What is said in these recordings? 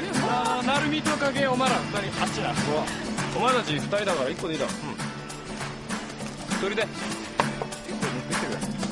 なるみと影お前ら二人あっちだお前たち二人だから一個でいいだろ。一人で。一個ってく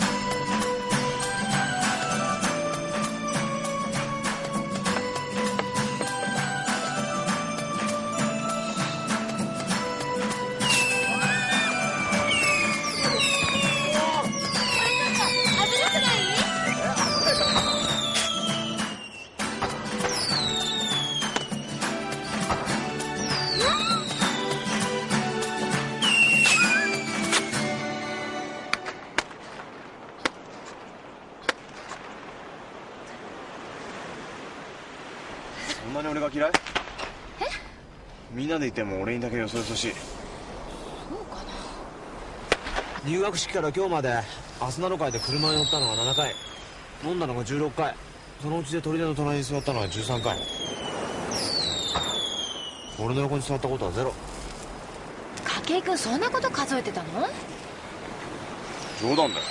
そんなに俺が嫌い？え？みんなでいても俺にだけよそよそしい入学式から今日までアスナロ会で車に乗ったのが7回。飲んだのが16回。そのうちで砦の隣に座ったのが13回。俺の横に座ったことはゼロ。筧君そんなこと数えてたの？冗談だよ。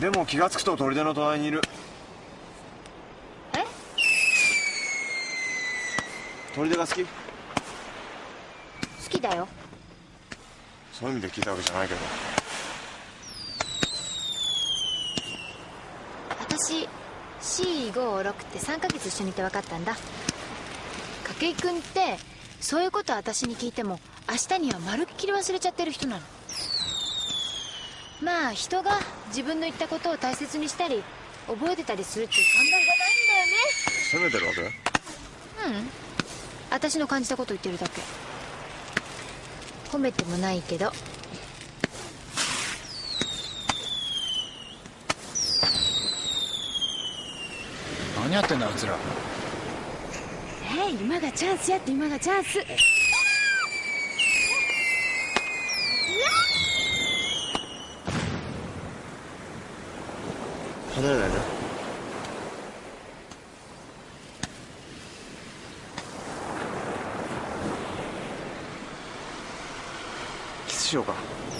でも気がつくと砦の隣にいるえ砦が好き？好きだよ。そういう意味で聞いたわけじゃないけど。私 C56 って3ヶ月一緒にいて分かったんだ。筧君ってそういうこと私に聞いても明日にはまるっきり忘れちゃってる人なの。まあ人が自分の言ったことを大切にしたり覚えてたりするっていう考えがないんだよね。責めてるわけ？うん私の感じたこと言ってるだけ。褒めてもないけど。何やってんだあいつら。えい今がチャンスやって今がチャンス。離れないでしようか。